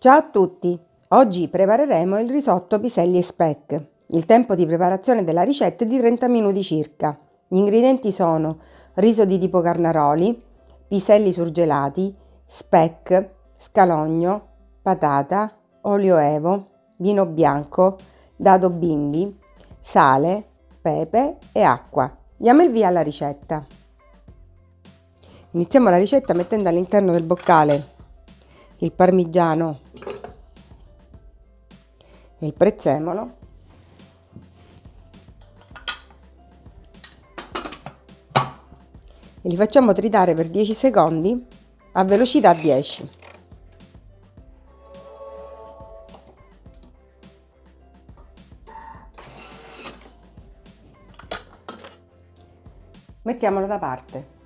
Ciao a tutti! Oggi prepareremo il risotto piselli e speck. Il tempo di preparazione della ricetta è di 30 minuti circa. Gli ingredienti sono riso di tipo carnaroli, piselli surgelati, speck, scalogno, patata, olio evo, vino bianco, dado bimbi, sale, pepe e acqua. Diamo il via alla ricetta. Iniziamo la ricetta mettendo all'interno del boccale il parmigiano il prezzemolo e li facciamo tritare per 10 secondi a velocità 10. Mettiamolo da parte.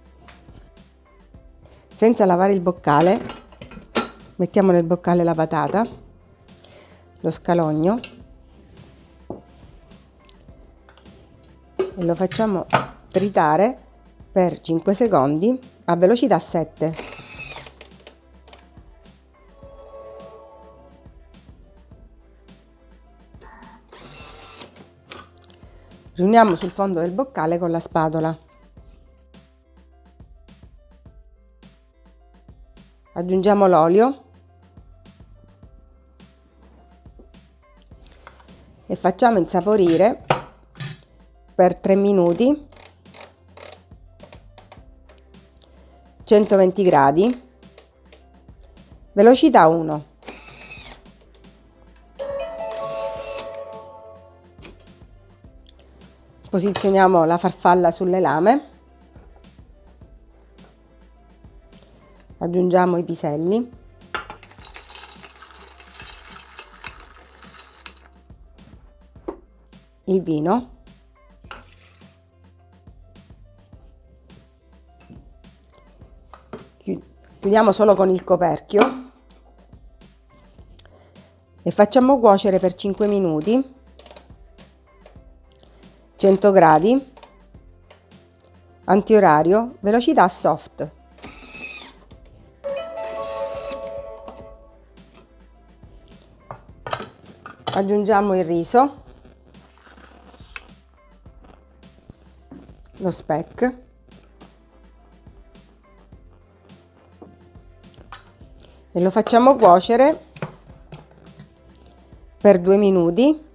Senza lavare il boccale, mettiamo nel boccale la patata, lo scalogno e lo facciamo tritare per 5 secondi a velocità 7. Riuniamo sul fondo del boccale con la spatola. aggiungiamo l'olio e facciamo insaporire per 3 minuti 120 gradi. Velocità 1 posizioniamo la farfalla sulle lame. Aggiungiamo i piselli il vino. Chiudiamo solo con il coperchio. E facciamo cuocere per 5 minuti. 100 gradi. Antiorario velocità soft. Aggiungiamo il riso lo speck e lo facciamo cuocere per due minuti.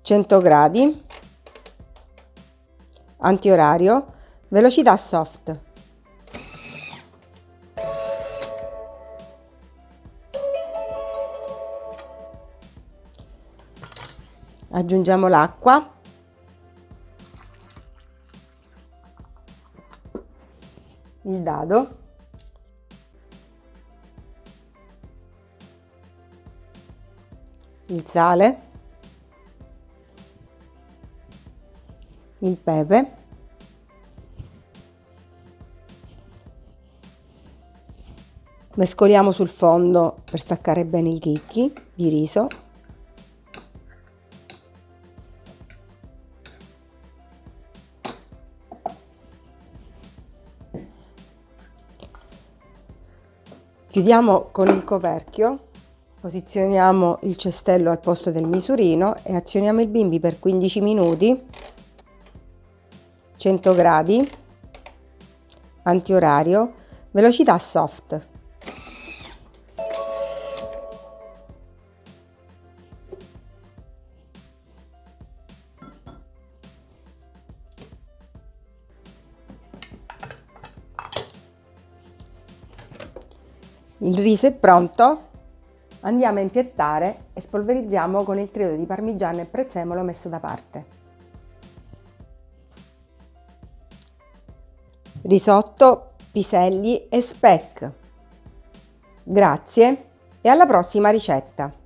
100 gradi. Antiorario. Velocità soft aggiungiamo l'acqua. Il dado. Il sale. Il pepe. Mescoliamo sul fondo per staccare bene i chicchi di riso Chiudiamo con il coperchio, posizioniamo il cestello al posto del misurino e azioniamo il bimbi per 15 minuti, 100 gradi, antiorario, velocità soft. Il riso è pronto, andiamo a impiattare e spolverizziamo con il trito di parmigiano e prezzemolo messo da parte. Risotto, piselli e speck. Grazie e alla prossima ricetta!